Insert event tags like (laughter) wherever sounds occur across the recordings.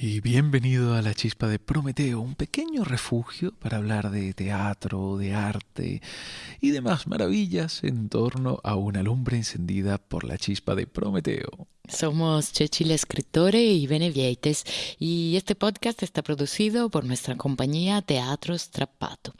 y bienvenido a la chispa de Prometeo, un pequeño refugio para hablar de teatro, de arte y demás maravillas en torno a una lumbre encendida por la chispa de Prometeo. Somos Cecilia Escritore y Benevieites y este podcast está producido por nuestra compañía Teatro Strappato.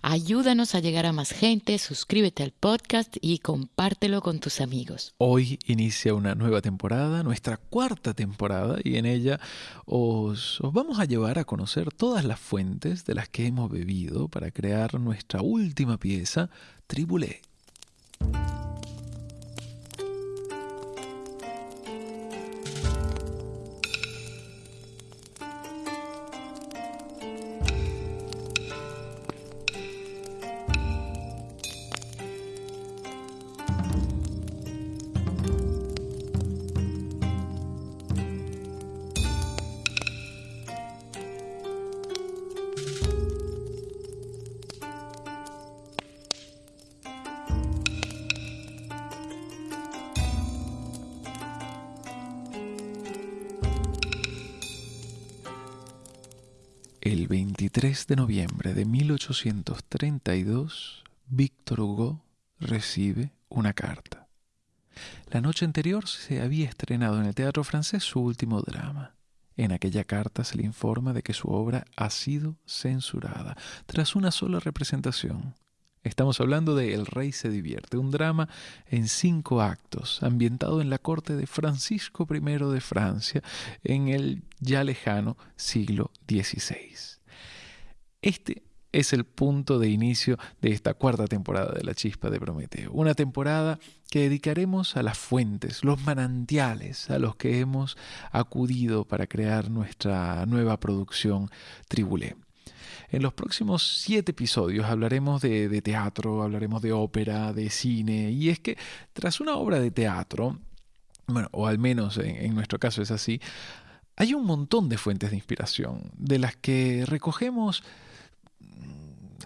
Ayúdanos a llegar a más gente, suscríbete al podcast y compártelo con tus amigos. Hoy inicia una nueva temporada, nuestra cuarta temporada, y en ella os, os vamos a llevar a conocer todas las fuentes de las que hemos bebido para crear nuestra última pieza, Tribulé. 23 de noviembre de 1832, Víctor Hugo recibe una carta. La noche anterior se había estrenado en el teatro francés su último drama. En aquella carta se le informa de que su obra ha sido censurada tras una sola representación. Estamos hablando de El Rey se divierte, un drama en cinco actos, ambientado en la corte de Francisco I de Francia en el ya lejano siglo XVI. Este es el punto de inicio de esta cuarta temporada de La Chispa de Prometeo, una temporada que dedicaremos a las fuentes, los manantiales a los que hemos acudido para crear nuestra nueva producción Tribulé. En los próximos siete episodios hablaremos de, teatro, hablaremos de ópera, de cine, y es que tras una obra de teatro, bueno, o al menos en, nuestro caso es así, hay un montón de fuentes de inspiración, de las que recogemos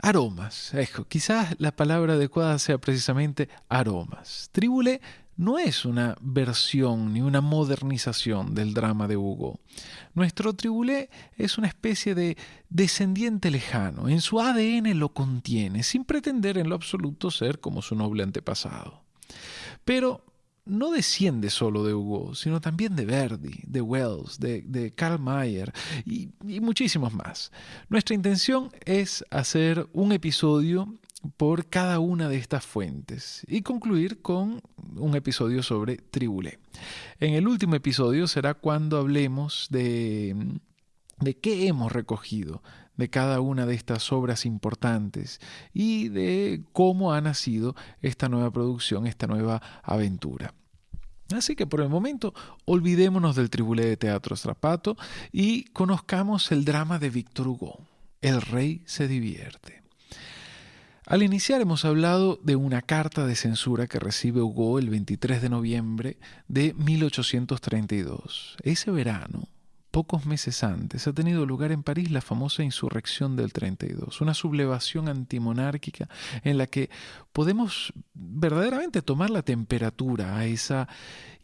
aromas. quizás la palabra adecuada sea precisamente aromas. Tribule no es una versión ni una modernización del drama de Hugo. Nuestro tribulé es una especie de descendiente lejano, en su ADN lo contiene, sin pretender en lo absoluto ser como su noble antepasado. Pero no desciende solo de Hugo, sino también de Verdi, de Wells, de, Karl Mayer y, y muchísimos más. Nuestra intención es hacer un episodio por cada una de estas fuentes y concluir con un episodio sobre Tribulé. En el último episodio será cuando hablemos de, de qué hemos recogido de cada una de estas obras importantes y de cómo ha nacido esta nueva producción, esta nueva aventura. Así que por el momento olvidémonos del Tribulé de Teatro Strapato y conozcamos el drama de Víctor Hugo. El rey se divierte. Al iniciar hemos hablado de una carta de censura que recibe Hugo el 23 de noviembre de 1832. Ese verano, pocos meses antes, ha tenido lugar en París la famosa insurrección del 32, una sublevación antimonárquica en la que podemos verdaderamente tomar la temperatura a esa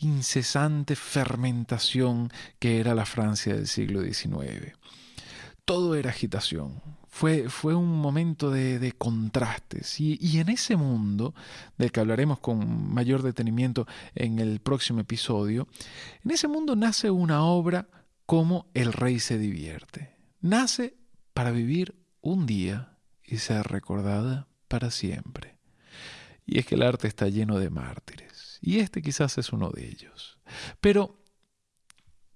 incesante fermentación que era la Francia del siglo XIX. Todo era agitación, fue, fue un momento de, contrastes. Y, y, en ese mundo, del que hablaremos con mayor detenimiento en el próximo episodio, en ese mundo nace una obra como El Rey se divierte. Nace para vivir un día y ser recordada para siempre. Y es que el arte está lleno de mártires, y este quizás es uno de ellos. Pero,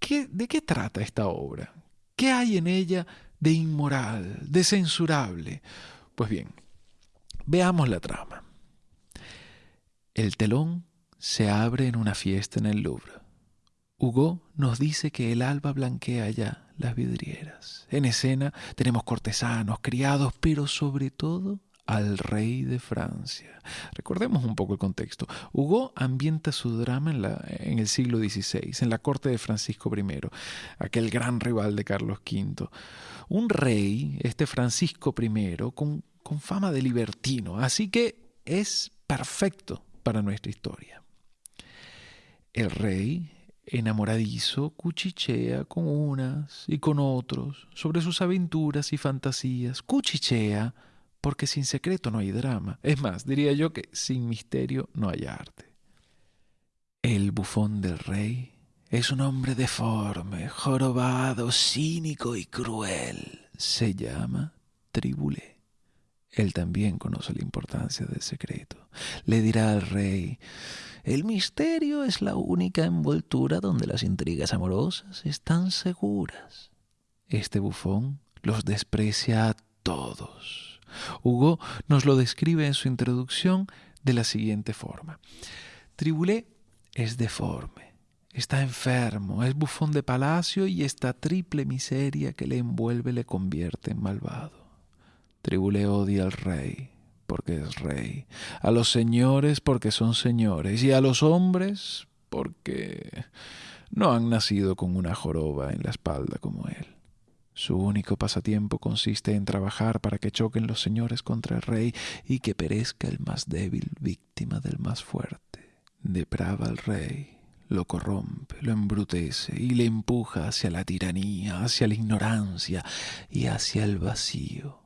¿qué, ¿de qué trata esta obra? ¿Qué hay en ella de inmoral, de censurable. Pues bien, veamos la trama. El telón se abre en una fiesta en el Louvre. Hugo nos dice que el alba blanquea ya las vidrieras. En escena tenemos cortesanos, criados, pero sobre todo al rey de Francia. Recordemos un poco el contexto. Hugo ambienta su drama en, el siglo XVI, en la corte de Francisco I, aquel gran rival de Carlos V. Un rey, este Francisco I, con fama de libertino, así que es perfecto para nuestra historia. El rey enamoradizo, cuchichea con unas y con otros sobre sus aventuras y fantasías. Cuchichea porque sin secreto no hay drama. Es más, diría yo que sin misterio no hay arte. El bufón del rey es un hombre deforme, jorobado, cínico y cruel. Se llama Tribulé. Él también conoce la importancia del secreto. Le dirá al rey, el misterio es la única envoltura donde las intrigas amorosas están seguras. Este bufón los desprecia a todos. Hugo nos lo describe en su introducción de la siguiente forma. Tribulé es deforme, está enfermo, es bufón de palacio y esta triple miseria que le envuelve le convierte en malvado. Tribulé odia al rey, porque es rey, a los señores porque son señores, y a los hombres porque no han nacido con una joroba en la espalda como él. Su único pasatiempo consiste en trabajar para que choquen los señores contra el rey y que perezca el más débil víctima del más fuerte. Deprava al rey, lo corrompe, lo embrutece y le empuja hacia la tiranía, hacia la ignorancia y hacia el vacío.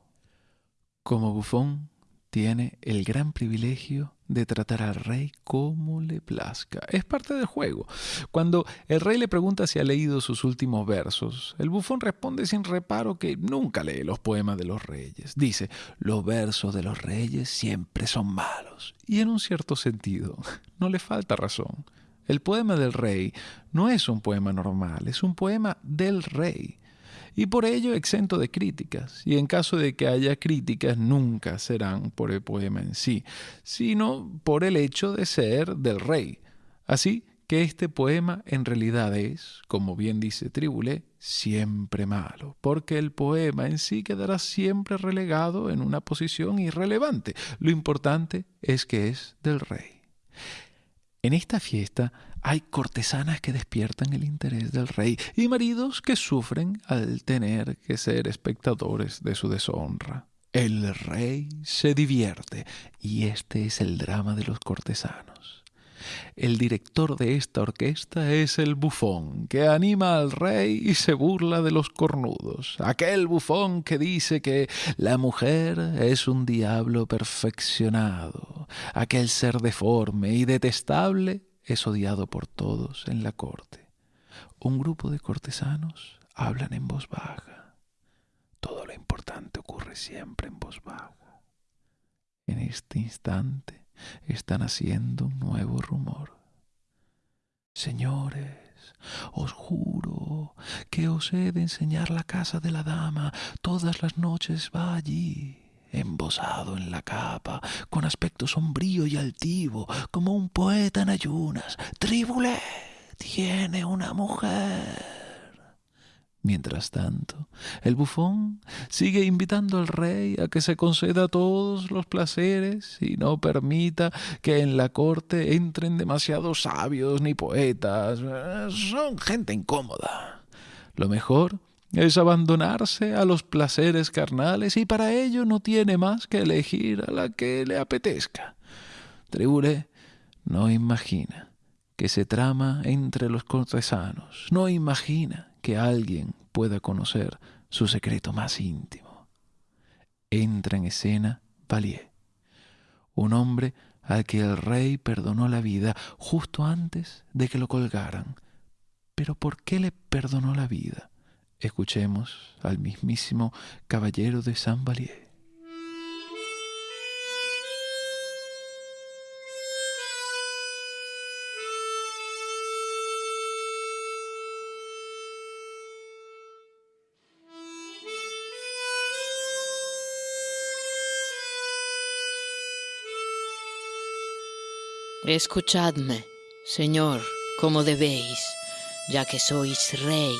Como bufón, tiene el gran privilegio de tratar al rey como le plazca. Es parte del juego. Cuando el rey le pregunta si ha leído sus últimos versos, el bufón responde sin reparo que nunca lee los poemas de los reyes. Dice, los versos de los reyes siempre son malos. Y en un cierto sentido, no le falta razón. El poema del rey no es un poema normal, es un poema del rey y por ello exento de críticas, y en caso de que haya críticas nunca serán por el poema en sí, sino por el hecho de ser del rey. Así que este poema en realidad es, como bien dice Tribulé, siempre malo, porque el poema en sí quedará siempre relegado en una posición irrelevante. Lo importante es que es del rey. En esta fiesta hay cortesanas que despiertan el interés del rey y maridos que sufren al tener que ser espectadores de su deshonra. El rey se divierte y este es el drama de los cortesanos. El director de esta orquesta es el bufón, que anima al rey y se burla de los cornudos. Aquel bufón que dice que la mujer es un diablo perfeccionado. Aquel ser deforme y detestable es odiado por todos en la corte. Un grupo de cortesanos hablan en voz baja. Todo lo importante ocurre siempre en voz baja. En este instante están haciendo un nuevo rumor. Señores, os juro que os he de enseñar la casa de la dama. Todas las noches va allí embosado en la capa, con aspecto sombrío y altivo, como un poeta en ayunas. Tribulé tiene una mujer. Mientras tanto, el bufón sigue invitando al rey a que se conceda todos los placeres y no permita que en la corte entren demasiados sabios ni poetas. Son gente incómoda. Lo mejor es abandonarse a los placeres carnales y para ello no tiene más que elegir a la que le apetezca. Tribule no imagina que se trama entre los cortesanos, no imagina que alguien pueda conocer su secreto más íntimo. Entra en escena Valier, un hombre al que el rey perdonó la vida justo antes de que lo colgaran. Pero ¿por qué le perdonó la vida? Escuchemos al mismísimo caballero de Saint Valier. Escuchadme, Señor, como debéis, ya que sois rey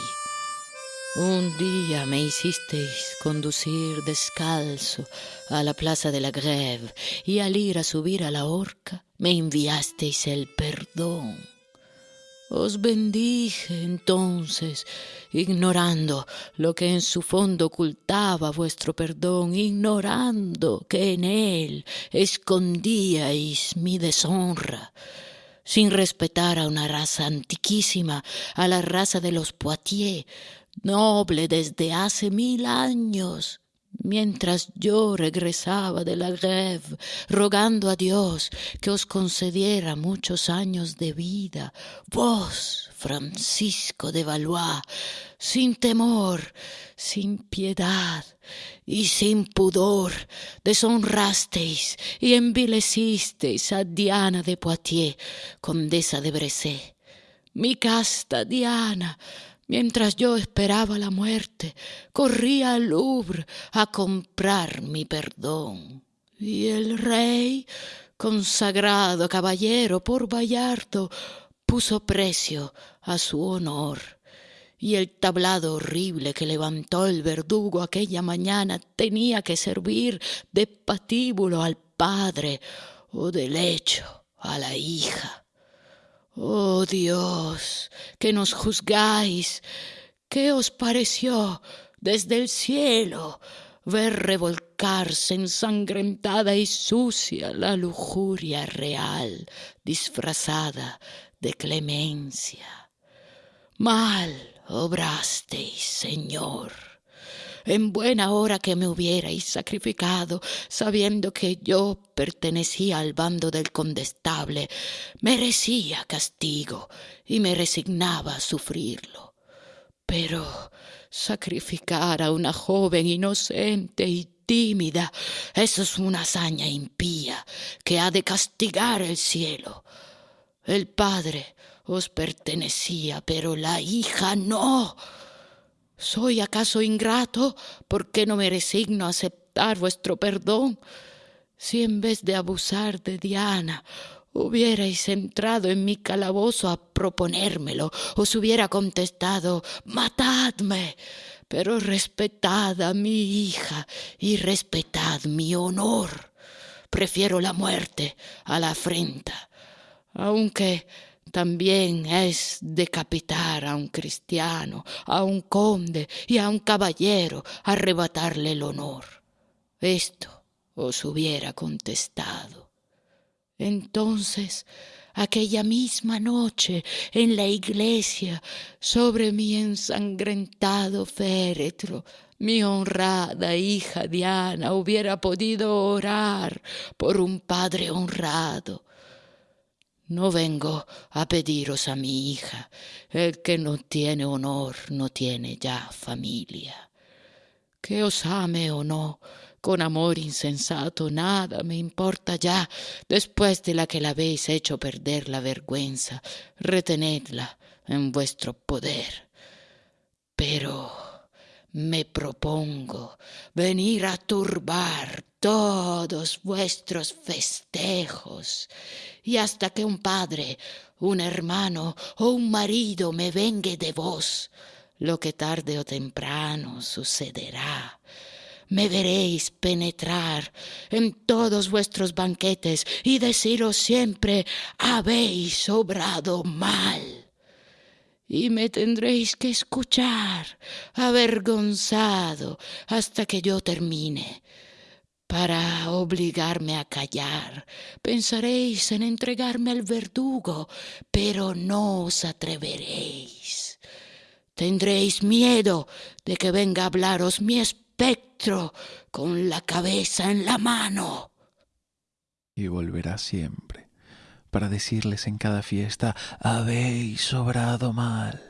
un día me hicisteis conducir descalzo a la plaza de la Greve y al ir a subir a la horca me enviasteis el perdón. Os bendije entonces, ignorando lo que en su fondo ocultaba vuestro perdón, ignorando que en él escondíais mi deshonra sin respetar a una raza antiquísima, a la raza de los Poitiers, noble desde hace mil años. Mientras yo regresaba de la greve, rogando a Dios que os concediera muchos años de vida, vos, Francisco de Valois, sin temor, sin piedad y sin pudor, deshonrasteis y envilecisteis a Diana de Poitiers, condesa de Bressé. Mi casta Diana, mientras yo esperaba la muerte, corría al Louvre a comprar mi perdón. Y el rey, consagrado caballero por Bayardo, puso precio a su honor y el tablado horrible que levantó el verdugo aquella mañana tenía que servir de patíbulo al padre o de lecho a la hija. Oh Dios, que nos juzgáis, ¿qué os pareció desde el cielo ver revolcarse ensangrentada y sucia la lujuria real disfrazada de clemencia? Mal obrasteis, Señor. En buena hora que me hubierais sacrificado, sabiendo que yo pertenecía al bando del condestable, merecía castigo y me resignaba a sufrirlo. Pero sacrificar a una joven inocente y tímida, eso es una hazaña impía que ha de castigar el cielo. El Padre os pertenecía, pero la hija no. ¿Soy acaso ingrato? ¿Por qué no me resigno a aceptar vuestro perdón? Si en vez de abusar de Diana hubierais entrado en mi calabozo a proponérmelo, os hubiera contestado matadme, pero respetad a mi hija y respetad mi honor. Prefiero la muerte a la afrenta, aunque también es decapitar a un cristiano, a un conde y a un caballero, arrebatarle el honor. Esto os hubiera contestado. Entonces, aquella misma noche, en la iglesia, sobre mi ensangrentado féretro, mi honrada hija Diana hubiera podido orar por un padre honrado no vengo a pediros a mi hija. El que no tiene honor no tiene ya familia. Que os ame o no, con amor insensato, nada me importa ya, después de la que la habéis hecho perder la vergüenza, retenedla en vuestro poder. Pero me propongo venir a turbar todos vuestros festejos, y hasta que un padre, un hermano o un marido me vengue de vos, lo que tarde o temprano sucederá. Me veréis penetrar en todos vuestros banquetes y deciros siempre habéis obrado mal y me tendréis que escuchar avergonzado hasta que yo termine. Para obligarme a callar, pensaréis en entregarme al verdugo, pero no os atreveréis. Tendréis miedo de que venga a hablaros mi espectro con la cabeza en la mano. Y volverá siempre para decirles en cada fiesta, habéis sobrado mal.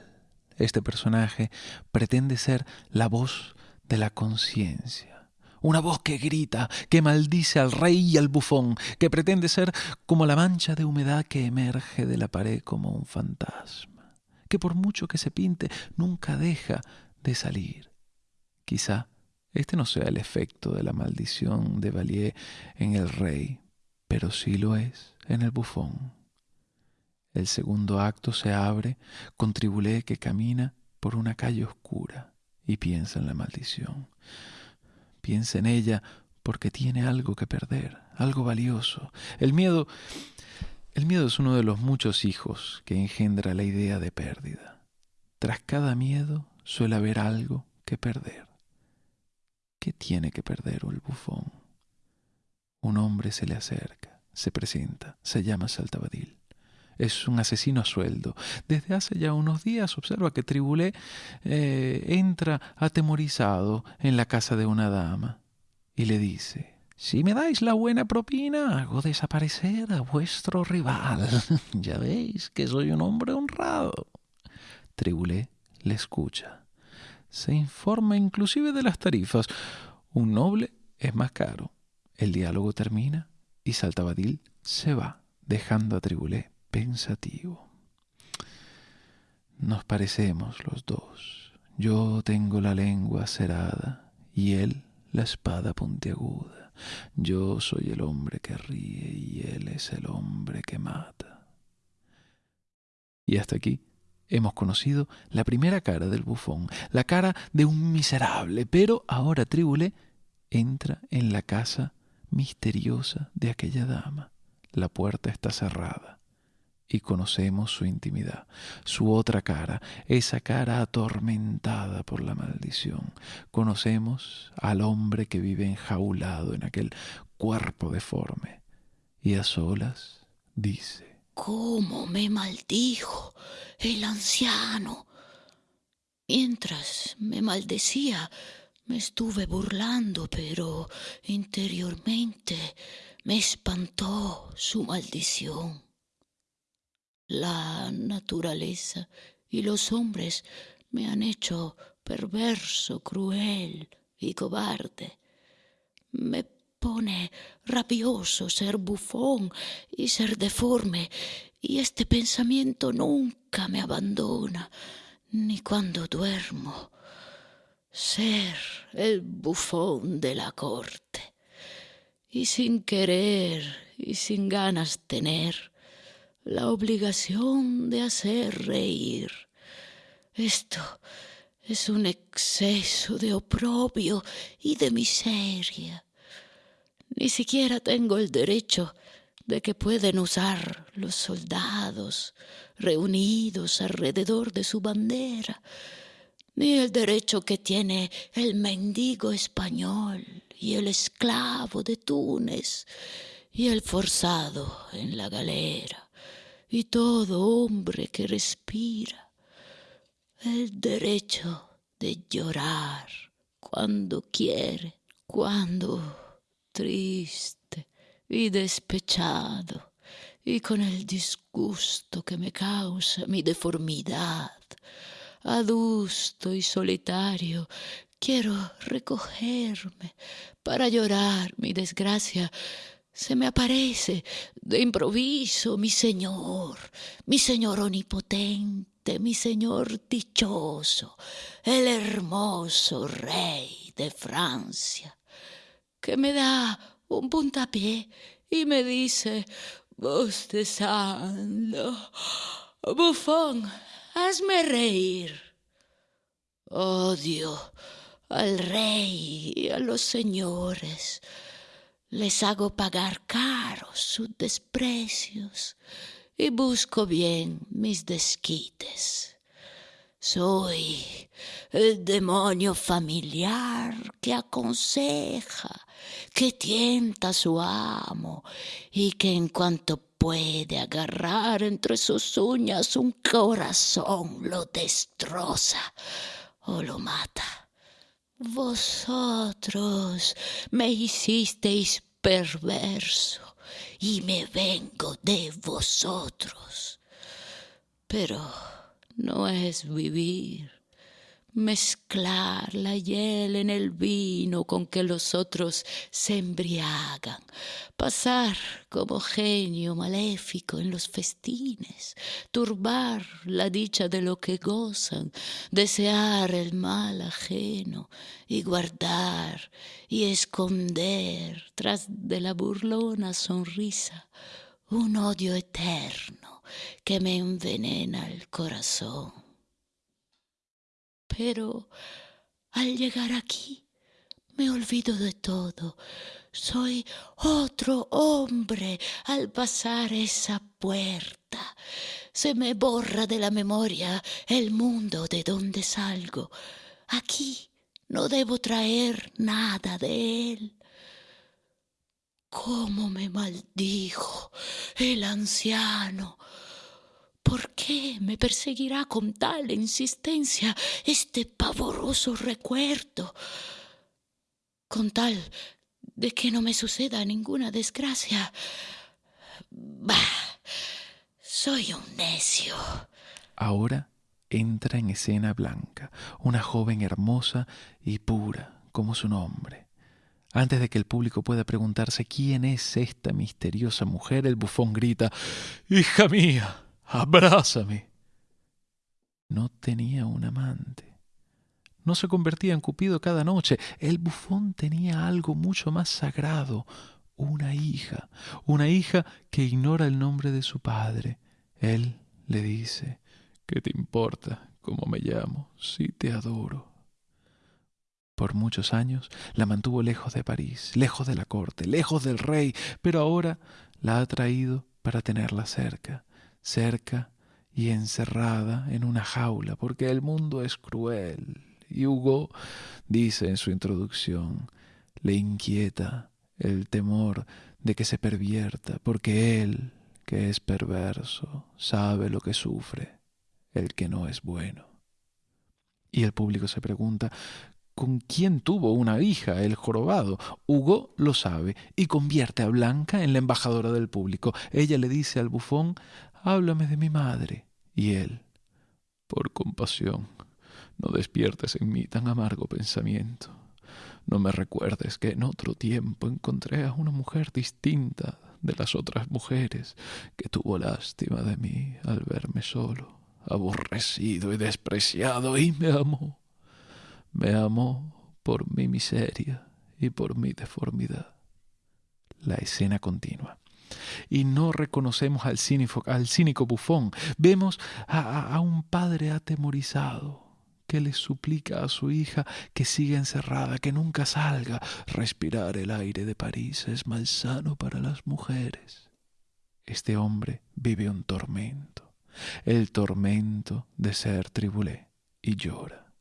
Este personaje pretende ser la voz de la conciencia, una voz que grita, que maldice al rey y al bufón, que pretende ser como la mancha de humedad que emerge de la pared como un fantasma, que por mucho que se pinte nunca deja de salir. Quizá este no sea el efecto de la maldición de Valier en el rey, pero sí lo es en el bufón. El segundo acto se abre con Tribulé que camina por una calle oscura y piensa en la maldición. Piensa en ella porque tiene algo que perder, algo valioso. El miedo, el miedo es uno de los muchos hijos que engendra la idea de pérdida. Tras cada miedo suele haber algo que perder. ¿Qué tiene que perder el bufón? Un hombre se le acerca se presenta, se llama Saltabadil. Es un asesino a sueldo. Desde hace ya unos días observa que Tribulé eh, entra atemorizado en la casa de una dama y le dice, si me dais la buena propina, hago desaparecer a vuestro rival. (laughs) ya veis que soy un hombre honrado. Tribulé le escucha. Se informa inclusive de las tarifas. Un noble es más caro. El diálogo termina y Saltabadil se va, dejando a Tribulé pensativo. Nos parecemos los dos. Yo tengo la lengua cerada y él la espada puntiaguda. Yo soy el hombre que ríe y él es el hombre que mata. Y hasta aquí hemos conocido la primera cara del bufón, la cara de un miserable, pero ahora Tribulé entra en la casa misteriosa de aquella dama. La puerta está cerrada y conocemos su intimidad, su otra cara, esa cara atormentada por la maldición. Conocemos al hombre que vive enjaulado en aquel cuerpo deforme y a solas dice, ¿Cómo me maldijo el anciano? Mientras me maldecía, me estuve burlando, pero interiormente me espantó su maldición. La naturaleza y los hombres me han hecho perverso, cruel y cobarde. Me pone rabioso ser bufón y ser deforme, y este pensamiento nunca me abandona, ni cuando duermo ser el bufón de la corte. Y sin querer y sin ganas tener la obligación de hacer reír. Esto es un exceso de oprobio y de miseria. Ni siquiera tengo el derecho de que pueden usar los soldados reunidos alrededor de su bandera el derecho que tiene el mendigo español y el esclavo de Túnez y el forzado en la galera y todo hombre que respira el derecho de llorar cuando quiere, cuando triste y despechado y con el disgusto que me causa mi deformidad adusto y solitario, quiero recogerme para llorar mi desgracia. Se me aparece de improviso mi Señor, mi Señor omnipotente, mi Señor dichoso, el hermoso Rey de Francia, que me da un puntapié y me dice, bostezando, bufón, hazme reír. Odio al rey y a los señores. Les hago pagar caros sus desprecios y busco bien mis desquites. Soy el demonio familiar que aconseja, que tienta a su amo y que en cuanto puede agarrar entre sus uñas un corazón, lo destroza o lo mata. Vosotros me hicisteis perverso y me vengo de vosotros. Pero no es vivir mezclar la hiel en el vino con que los otros se embriagan, pasar como genio maléfico en los festines, turbar la dicha de lo que gozan, desear el mal ajeno y guardar y esconder tras de la burlona sonrisa un odio eterno que me envenena el corazón pero al llegar aquí me olvido de todo. Soy otro hombre al pasar esa puerta. Se me borra de la memoria el mundo de donde salgo. Aquí no debo traer nada de él. ¿Cómo me maldijo el anciano? ¿Por qué me perseguirá con tal insistencia este pavoroso recuerdo? Con tal de que no me suceda ninguna desgracia. Bah, soy un necio. Ahora entra en escena Blanca, una joven hermosa y pura como su nombre. Antes de que el público pueda preguntarse quién es esta misteriosa mujer, el bufón grita, Hija mía, abrázame. No tenía un amante. No se convertía en Cupido cada noche. El bufón tenía algo mucho más sagrado, una hija, una hija que ignora el nombre de su padre. Él le dice, ¿qué te importa cómo me llamo si te adoro? Por muchos años la mantuvo lejos de París, lejos de la corte, lejos del rey, pero ahora la ha traído para tenerla cerca, cerca y encerrada en una jaula, porque el mundo es cruel. Y Hugo dice en su introducción, le inquieta el temor de que se pervierta, porque él, que es perverso, sabe lo que sufre el que no es bueno. Y el público se pregunta, con quién tuvo una hija el jorobado. Hugo lo sabe y convierte a Blanca en la embajadora del público. Ella le dice al bufón, háblame de mi madre. Y él, por compasión, no despiertes en mí tan amargo pensamiento. No me recuerdes que en otro tiempo encontré a una mujer distinta de las otras mujeres que tuvo lástima de mí al verme solo, aborrecido y despreciado, y me amó me amó por mi miseria y por mi deformidad. La escena continúa. Y no reconocemos al cínico, bufón. Vemos a, a un padre atemorizado que le suplica a su hija que siga encerrada, que nunca salga. Respirar el aire de París es malsano para las mujeres. Este hombre vive un tormento, el tormento de ser tribulé, y llora.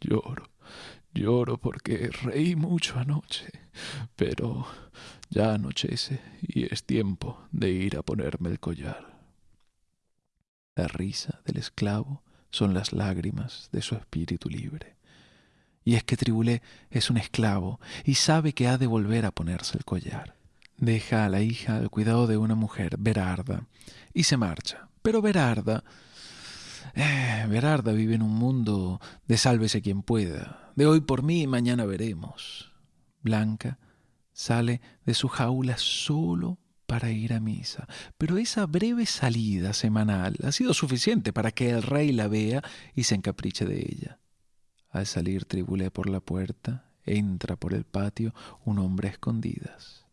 Lloro, lloro porque reí mucho anoche, pero ya anochece y es tiempo de ir a ponerme el collar. La risa del esclavo son las lágrimas de su espíritu libre. Y es que Tribulé es un esclavo y sabe que ha de volver a ponerse el collar. Deja a la hija al cuidado de una mujer, Berarda, y se marcha. Pero Berarda eh, Berarda vive en un mundo de sálvese quien pueda, de hoy por mí y mañana veremos. Blanca sale de su jaula solo para ir a misa, pero esa breve salida semanal ha sido suficiente para que el rey la vea y se encapriche de ella. Al salir Tribulé por la puerta, entra por el patio un hombre a escondidas.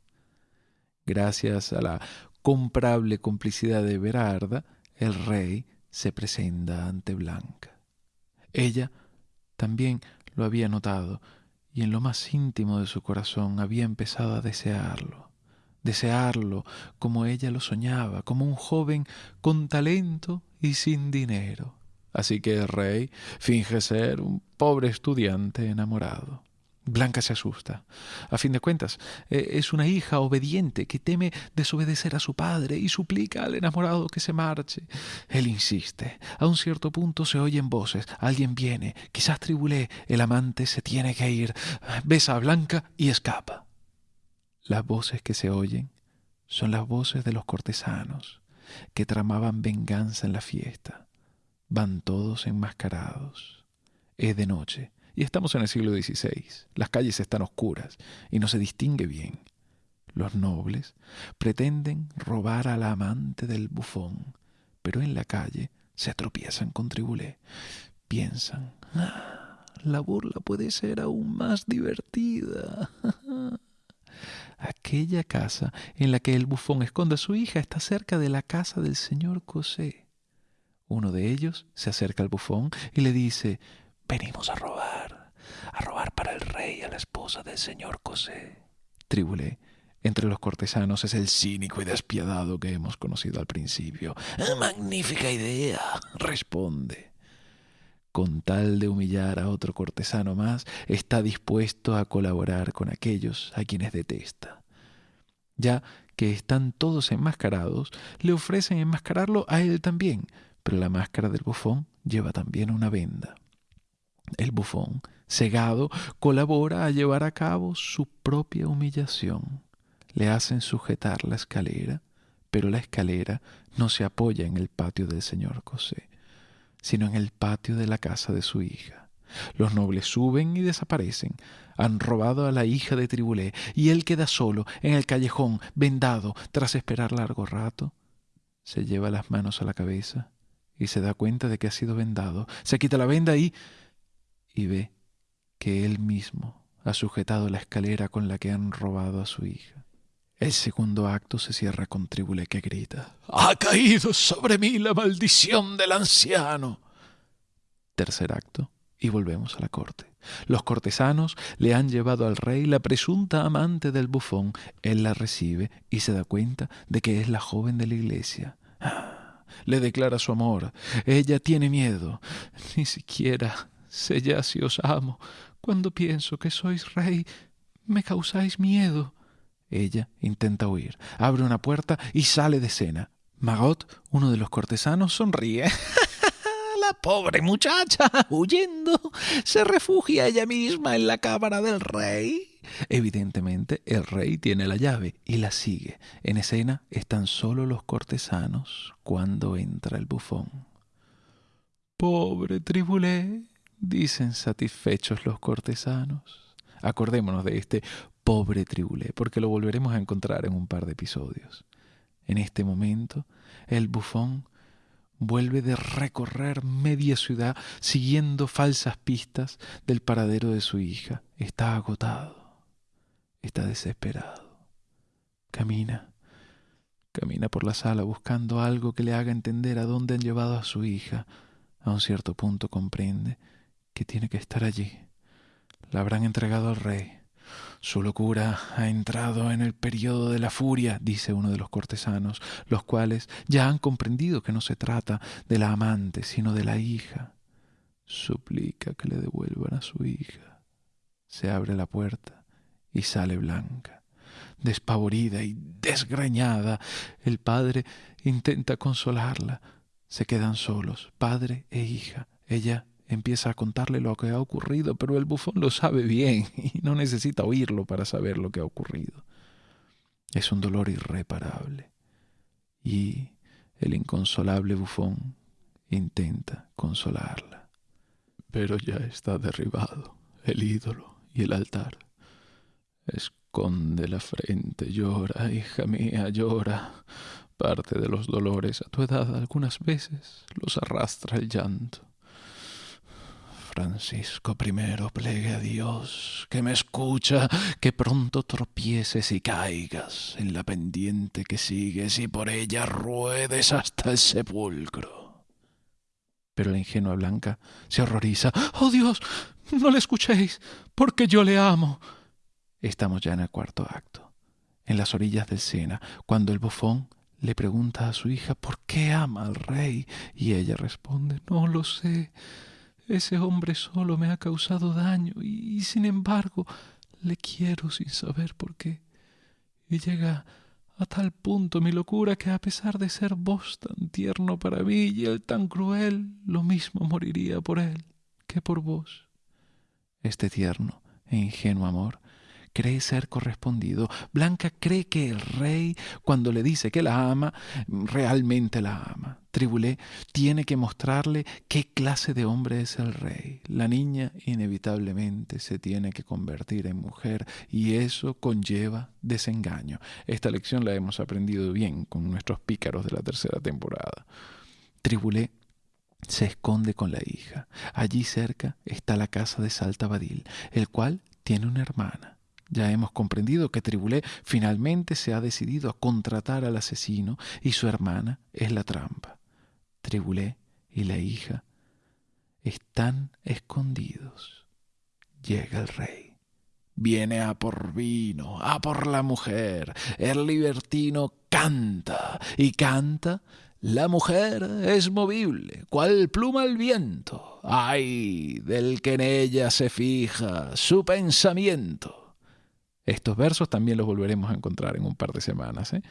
Gracias a la comprable complicidad de Berarda, el rey se presenta ante Blanca. Ella también lo había notado y en lo más íntimo de su corazón había empezado a desearlo, desearlo como ella lo soñaba, como un joven con talento y sin dinero. Así que el rey finge ser un pobre estudiante enamorado. Blanca se asusta. A fin de cuentas, eh, es una hija obediente que teme desobedecer a su padre y suplica al enamorado que se marche. Él insiste. A un cierto punto se oyen voces. Alguien viene. Quizás tribulé. El amante se tiene que ir. Besa a Blanca y escapa. Las voces que se oyen son las voces de los cortesanos que tramaban venganza en la fiesta. Van todos enmascarados. Es de noche y estamos en el siglo XVI. Las calles están oscuras y no se distingue bien. Los nobles pretenden robar a la amante del bufón, pero en la calle se tropiezan con Tribulé. Piensan, ah, la burla puede ser aún más divertida. (laughs) Aquella casa en la que el bufón esconde a su hija está cerca de la casa del señor Cosé. Uno de ellos se acerca al bufón y le dice, Venimos a robar, a robar para el rey a la esposa del señor Cosé. Tribulé entre los cortesanos es el cínico y despiadado que hemos conocido al principio. Ah, magnífica idea, responde. Con tal de humillar a otro cortesano más, está dispuesto a colaborar con aquellos a quienes detesta. Ya que están todos enmascarados, le ofrecen enmascararlo a él también, pero la máscara del bufón lleva también una venda. El bufón, cegado, colabora a llevar a cabo su propia humillación. Le hacen sujetar la escalera, pero la escalera no se apoya en el patio del señor Cosé, sino en el patio de la casa de su hija. Los nobles suben y desaparecen. Han robado a la hija de Tribulé y él queda solo en el callejón, vendado, tras esperar largo rato. Se lleva las manos a la cabeza y se da cuenta de que ha sido vendado. Se quita la venda y... y ve que él mismo ha sujetado la escalera con la que han robado a su hija. El segundo acto se cierra con Tribulé que grita Ha caído sobre mí la maldición del anciano. Tercer acto y volvemos a la corte. Los cortesanos le han llevado al rey la presunta amante del bufón. Él la recibe y se da cuenta de que es la joven de la iglesia. Ah, le declara su amor. Ella tiene miedo. Ni siquiera sé ya si os amo. Cuando pienso que sois rey, me causáis miedo. Ella intenta huir, abre una puerta y sale de escena. Magot, uno de los cortesanos, sonríe. (laughs) la pobre muchacha, huyendo, se refugia ella misma en la cámara del rey. Evidentemente, el rey tiene la llave y la sigue. En escena están solo los cortesanos cuando entra el bufón. Pobre Tribulé, dicen satisfechos los cortesanos. Acordémonos de este pobre Tribulé, porque lo volveremos a encontrar en un par de episodios. En este momento, el bufón vuelve de recorrer media ciudad siguiendo falsas pistas del paradero de su hija. Está agotado, está desesperado. Camina, camina por la sala buscando algo que le haga entender a dónde han llevado a su hija. A un cierto punto comprende que tiene que estar allí. La habrán entregado al rey. Su locura ha entrado en el periodo de la furia, dice uno de los cortesanos, los cuales ya han comprendido que no se trata de la amante, sino de la hija. Suplica que le devuelvan a su hija. Se abre la puerta y sale Blanca. Despavorida y desgreñada, el padre intenta consolarla. Se quedan solos, padre e hija. Ella empieza a contarle lo que ha ocurrido, pero el bufón lo sabe bien (laughs) y no necesita oírlo para saber lo que ha ocurrido. Es un dolor irreparable. Y el inconsolable bufón intenta consolarla. Pero ya está derribado el ídolo y el altar. Esconde la frente, llora, hija mía, llora. Parte de los dolores a tu edad algunas veces los arrastra el llanto. Francisco I, plegue a Dios, que me escucha, que pronto tropieces y caigas en la pendiente que sigues y por ella ruedes hasta el sepulcro. Pero la ingenua Blanca se horroriza. ¡Oh Dios! No le escuchéis, porque yo le amo. Estamos ya en el cuarto acto, en las orillas del Sena, cuando el bufón le pregunta a su hija por qué ama al rey, y ella responde No lo sé. Ese hombre solo me ha causado daño y, sin embargo le quiero sin saber por qué. Y llega a tal punto mi locura que a pesar de ser vos tan tierno para mí y él tan cruel, lo mismo moriría por él que por vos. Este tierno e ingenuo amor cree ser correspondido. Blanca cree que el rey, cuando le dice que la ama, realmente la ama. Tribulé tiene que mostrarle qué clase de hombre es el rey. La niña inevitablemente se tiene que convertir en mujer y eso conlleva desengaño. Esta lección la hemos aprendido bien con nuestros pícaros de la tercera temporada. Tribulé se esconde con la hija. Allí cerca está la casa de Saltabadil, el cual tiene una hermana. Ya hemos comprendido que Tribulé finalmente se ha decidido a contratar al asesino y su hermana es la trampa. Tribulé y la hija están escondidos. Llega el rey. Viene a por vino, a por la mujer. El libertino canta y canta. La mujer es movible, cual pluma al viento. Ay del que en ella se fija su pensamiento Estos versos también los volveremos a encontrar en un par de semanas. ¿eh?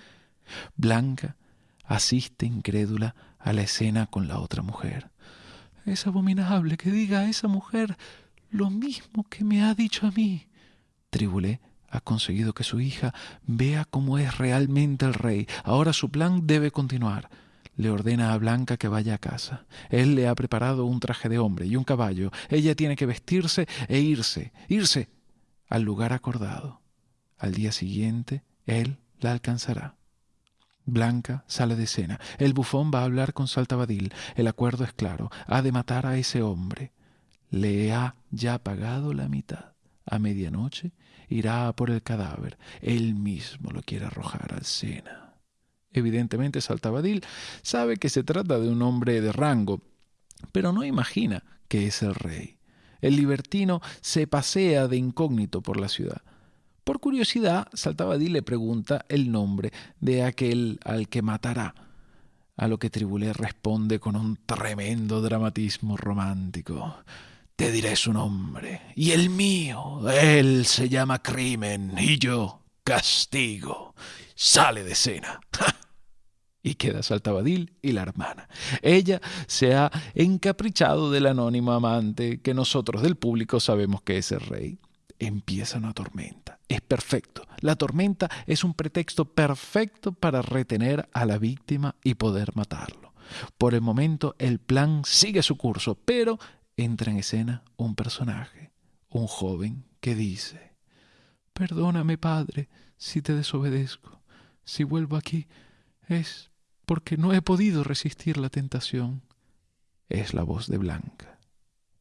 Blanca asiste incrédula a la escena con la otra mujer. Es abominable que diga a esa mujer lo mismo que me ha dicho a mí. Tribulé ha conseguido que su hija vea cómo es realmente el rey. Ahora su plan debe continuar. Le ordena a Blanca que vaya a casa. Él le ha preparado un traje de hombre y un caballo. Ella tiene que vestirse e irse, irse al lugar acordado. Al día siguiente, él la alcanzará. Blanca sale de escena. El bufón va a hablar con Saltabadil. El acuerdo es claro. Ha de matar a ese hombre. Le ha ya pagado la mitad. A medianoche irá por el cadáver. Él mismo lo quiere arrojar al Sena. Evidentemente Saltabadil sabe que se trata de un hombre de rango, pero no imagina que es el rey. El libertino se pasea de incógnito por la ciudad. Por curiosidad, Saltabadil le pregunta el nombre de aquel al que matará, a lo que Tribulé responde con un tremendo dramatismo romántico. Te diré su nombre, y el mío. Él se llama crimen, y yo castigo. Sale de escena. Y queda Saltabadil y la hermana. Ella se ha encaprichado del anónimo amante que nosotros del público sabemos que es el rey empieza una tormenta. Es perfecto. La tormenta es un pretexto perfecto para retener a la víctima y poder matarlo. Por el momento el plan sigue su curso, pero entra en escena un personaje, un joven que dice, Perdóname, padre, si te desobedezco. Si vuelvo aquí es porque no he podido resistir la tentación. Es la voz de Blanca.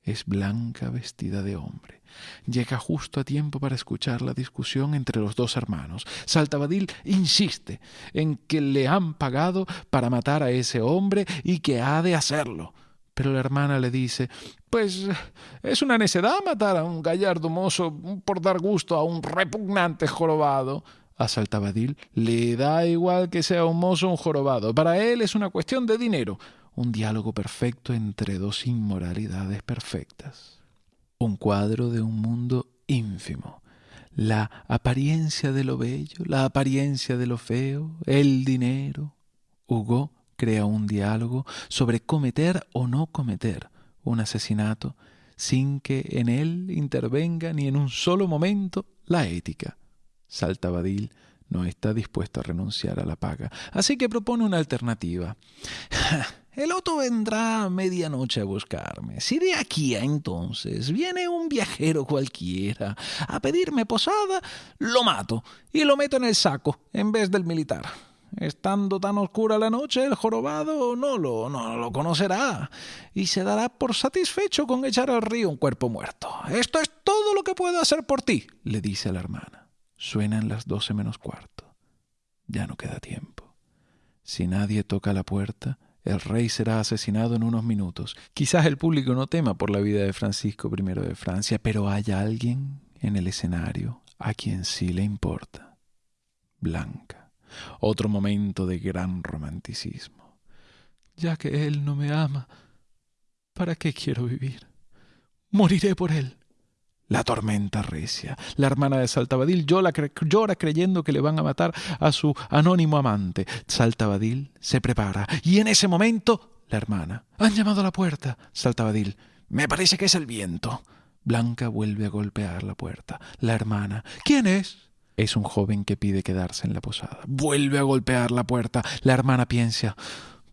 Es Blanca vestida de hombre. Llega justo a tiempo para escuchar la discusión entre los dos hermanos. Saltabadil insiste en que le han pagado para matar a ese hombre y que ha de hacerlo. Pero la hermana le dice, pues es una necedad matar a un gallardo mozo por dar gusto a un repugnante jorobado. A Saltabadil le da igual que sea un mozo o un jorobado. Para él es una cuestión de dinero un diálogo perfecto entre dos inmoralidades perfectas. Un cuadro de un mundo ínfimo. La apariencia de lo bello, la apariencia de lo feo, el dinero. Hugo crea un diálogo sobre cometer o no cometer un asesinato sin que en él intervenga ni en un solo momento la ética. Saltabadil no está dispuesto a renunciar a la paga, así que propone una alternativa. (laughs) El otro vendrá a medianoche a buscarme. Si de aquí a entonces viene un viajero cualquiera a pedirme posada, lo mato y lo meto en el saco en vez del militar. Estando tan oscura la noche, el jorobado no lo, no lo conocerá y se dará por satisfecho con echar al río un cuerpo muerto. Esto es todo lo que puedo hacer por ti, le dice a la hermana. Suenan las doce menos cuarto. Ya no queda tiempo. Si nadie toca la puerta, el rey será asesinado en unos minutos. Quizás el público no tema por la vida de Francisco I de Francia, pero hay alguien en el escenario a quien sí le importa. Blanca. Otro momento de gran romanticismo. Ya que él no me ama, ¿para qué quiero vivir? Moriré por él. La tormenta recia. La hermana de Saltabadil llora, creyendo que le van a matar a su anónimo amante. Saltabadil se prepara y en ese momento la hermana. Han llamado a la puerta. Saltabadil. Me parece que es el viento. Blanca vuelve a golpear la puerta. La hermana. ¿Quién es? Es un joven que pide quedarse en la posada. Vuelve a golpear la puerta. La hermana piensa.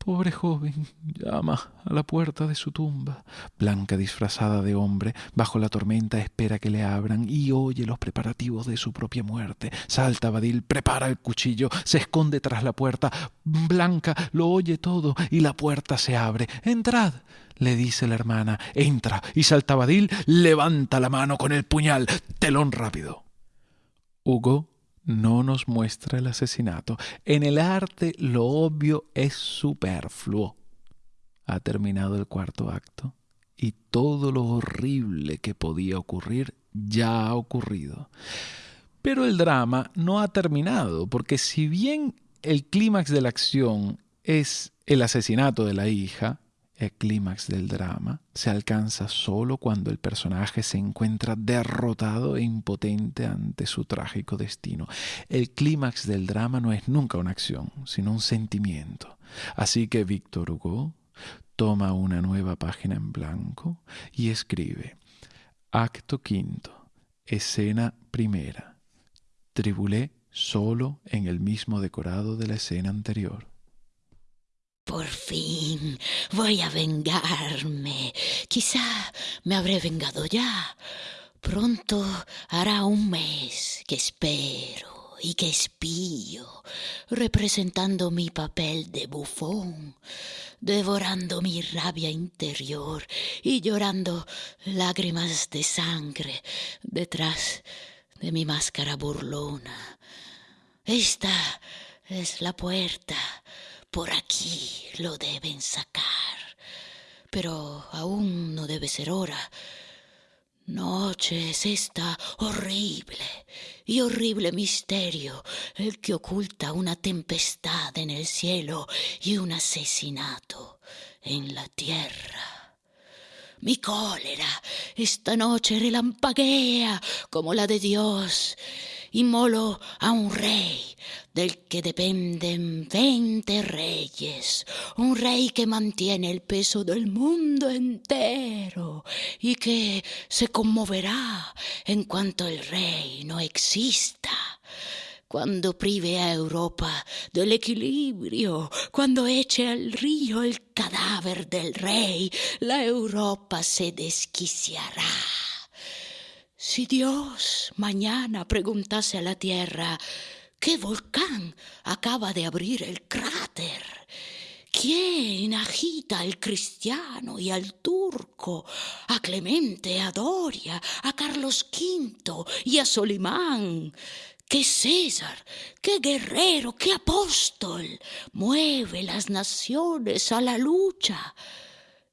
Pobre joven, llama a la puerta de su tumba. Blanca, disfrazada de hombre, bajo la tormenta espera que le abran y oye los preparativos de su propia muerte. Salta Badil, prepara el cuchillo, se esconde tras la puerta. Blanca lo oye todo y la puerta se abre. Entrad, le dice la hermana. Entra y Saltabadil levanta la mano con el puñal. Telón rápido. Hugo no nos muestra el asesinato. En el arte lo obvio es superfluo. Ha terminado el cuarto acto y todo lo horrible que podía ocurrir ya ha ocurrido. Pero el drama no ha terminado, porque si bien el clímax de la acción es el asesinato de la hija, El clímax del drama se alcanza solo cuando el personaje se encuentra derrotado e impotente ante su trágico destino. El clímax del drama no es nunca una acción, sino un sentimiento. Así que Víctor Hugo toma una nueva página en blanco y escribe Acto quinto, escena primera. Tribulé solo en el mismo decorado de la escena anterior. Por fin voy a vengarme. Quizá me habré vengado ya. Pronto hará un mes que espero y que espío, representando mi papel de bufón, devorando mi rabia interior y llorando lágrimas de sangre detrás de mi máscara burlona. Esta es la puerta por aquí lo deben sacar. Pero aún no debe ser hora. Noche es esta horrible y horrible misterio, el que oculta una tempestad en el cielo y un asesinato en la tierra. Mi cólera esta noche relampaguea como la de Dios y molo a un rey del que dependen veinte reyes, un rey que mantiene el peso del mundo entero y que se conmoverá en cuanto el rey no exista cuando prive a Europa del equilibrio, cuando eche al río el cadáver del rey, la Europa se desquiciará. Si Dios mañana preguntase a la tierra, ¿qué volcán acaba de abrir el cráter? ¿Quién agita al cristiano y al turco, a Clemente, a Doria, a Carlos V y a Solimán? ¿Qué César, qué guerrero, qué apóstol mueve las naciones a la lucha?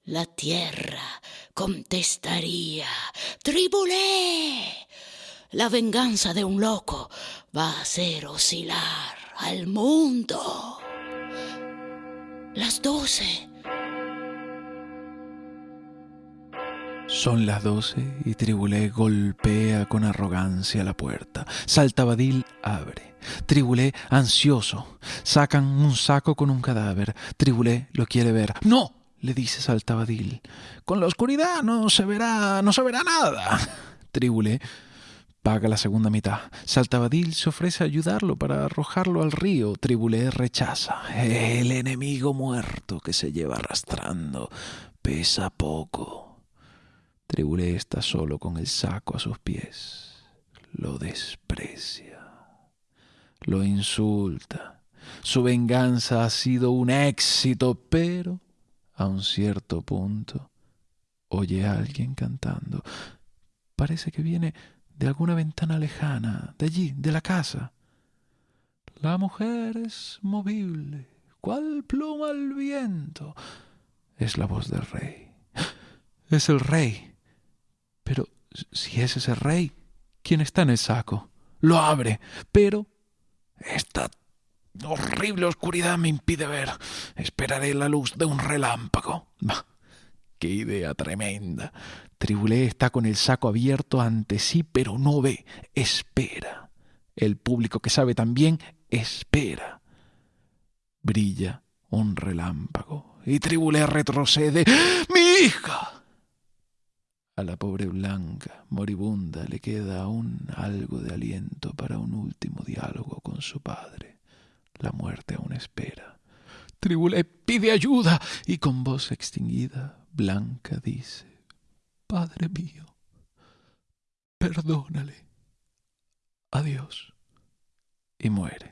La tierra contestaría, Tribulé. La venganza de un loco va a hacer oscilar al mundo. Las doce. Son las doce y Tribulé golpea con arrogancia la puerta. Saltabadil abre. Tribulé, ansioso, sacan un saco con un cadáver. Tribulé lo quiere ver. ¡No! le dice Saltabadil. Con la oscuridad no se verá, no se verá nada. (laughs) Tribulé paga la segunda mitad. Saltabadil se ofrece a ayudarlo para arrojarlo al río. Tribulé rechaza. El enemigo muerto que se lleva arrastrando pesa poco. Tribulé está solo con el saco a sus pies. Lo desprecia. Lo insulta. Su venganza ha sido un éxito, pero a un cierto punto, oye a alguien cantando. Parece que viene de alguna ventana lejana, de allí, de la casa. La mujer es movible, cual pluma al viento. Es la voz del rey. (gasps) Es el rey. Pero si es ese rey, ¿quién está en el saco? Lo abre, pero está horrible oscuridad me impide ver. Esperaré la luz de un relámpago. ¡Qué idea tremenda! Tribulé está con el saco abierto ante sí, pero no ve, espera. El público que sabe también espera. Brilla un relámpago y Tribulé retrocede. ¡Mi hija! A la pobre Blanca, moribunda, le queda aún algo de aliento para un último diálogo con su padre. La muerte aún espera. Tribulé pide ayuda y con voz extinguida, Blanca dice, Padre mío, perdónale. Adiós. Y muere.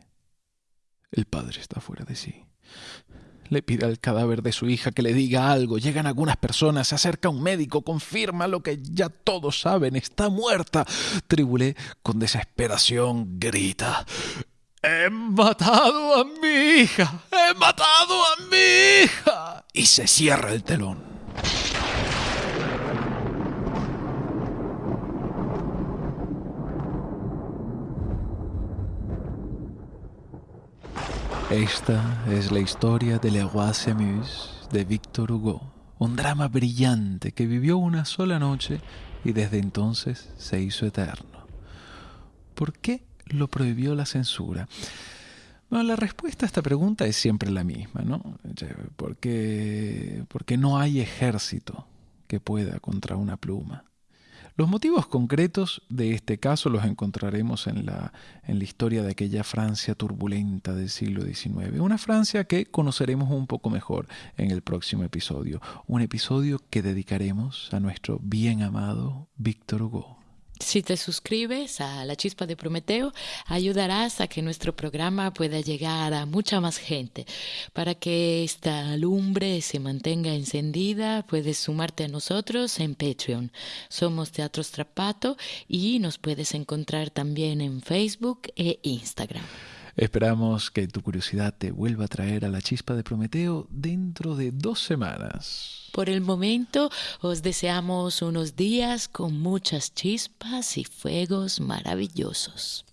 El padre está fuera de sí. Le pide al cadáver de su hija que le diga algo. Llegan algunas personas, se acerca un médico, confirma lo que ya todos saben, está muerta. Tribulé con desesperación grita, He matado a mi hija. He matado a mi hija. Y se cierra el telón. Esta es la historia de Le Roi s'amuse de Victor Hugo. un drama brillante que vivió una sola noche y desde entonces se hizo eterno. ¿Por qué lo prohibió la censura? La respuesta a esta pregunta es siempre la misma, ¿no? Porque, porque no hay ejército que pueda contra una pluma. Los motivos concretos de este caso los encontraremos en la, en la historia de aquella Francia turbulenta del siglo XIX, una Francia que conoceremos un poco mejor en el próximo episodio, un episodio que dedicaremos a nuestro bien amado Víctor Hugo. Si te suscribes a La Chispa de Prometeo, ayudarás a que nuestro programa pueda llegar a mucha más gente. Para que esta lumbre se mantenga encendida, puedes sumarte a nosotros en Patreon. Somos Teatro Strapato y nos puedes encontrar también en Facebook e Instagram. Esperamos que tu curiosidad te vuelva a traer a la chispa de Prometeo dentro de dos semanas. Por el momento, os deseamos unos días con muchas chispas y fuegos maravillosos.